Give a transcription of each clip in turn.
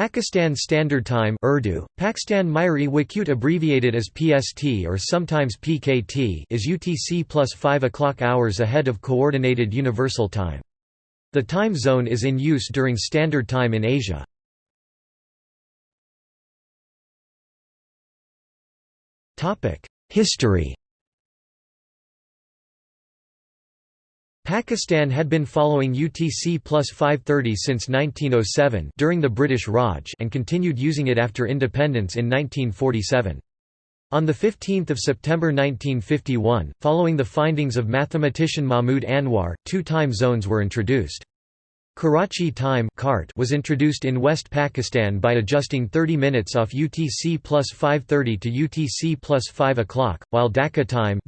Pakistan Standard Time Urdu, Pakistan Myri Wakut abbreviated as PST or sometimes PKT is UTC plus 5 o'clock hours ahead of Coordinated Universal Time. The time zone is in use during Standard Time in Asia. History Pakistan had been following UTC plus 530 since 1907 during the British Raj and continued using it after independence in 1947. On 15 September 1951, following the findings of mathematician Mahmud Anwar, two time zones were introduced. Karachi time was introduced in West Pakistan by adjusting 30 minutes off UTC plus 5.30 to UTC plus 5 o'clock, while Dhaka time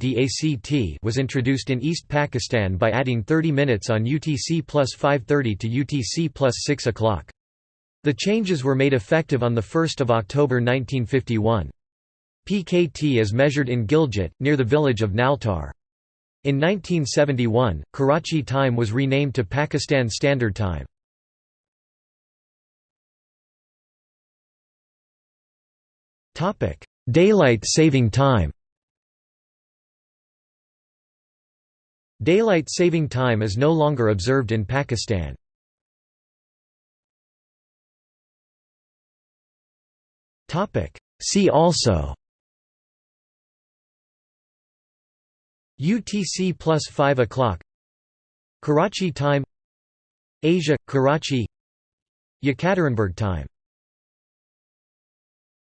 was introduced in East Pakistan by adding 30 minutes on UTC plus 5.30 to UTC plus 6 o'clock. The changes were made effective on 1 October 1951. PKT is measured in Gilgit, near the village of Naltar. In 1971, Karachi time was renamed to Pakistan Standard Time. Daylight saving time Daylight saving time is no longer observed in Pakistan. See also UTC plus 5 o'clock. Karachi time. Asia – Karachi. Yekaterinburg time